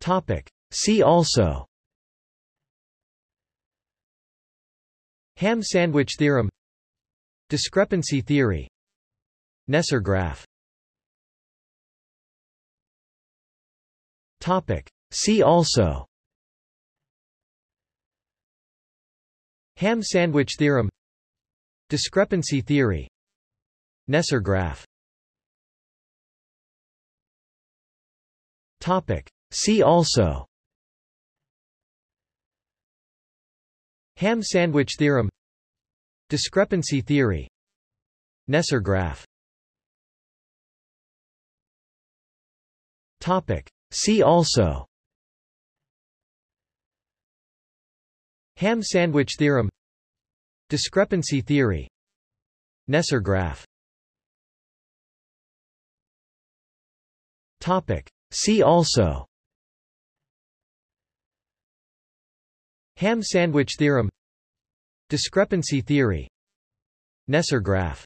Topic. See also. Ham sandwich theorem. Discrepancy theory. Kneser graph. Topic. See also. Ham sandwich theorem. Discrepancy theory. Kneser graph. Topic. See also. Ham sandwich theorem. Discrepancy theory. Kneser graph. Topic. See also. Ham sandwich theorem. Discrepancy theory. Kneser graph. Topic. See also Ham sandwich theorem. Discrepancy theory. Kneser graph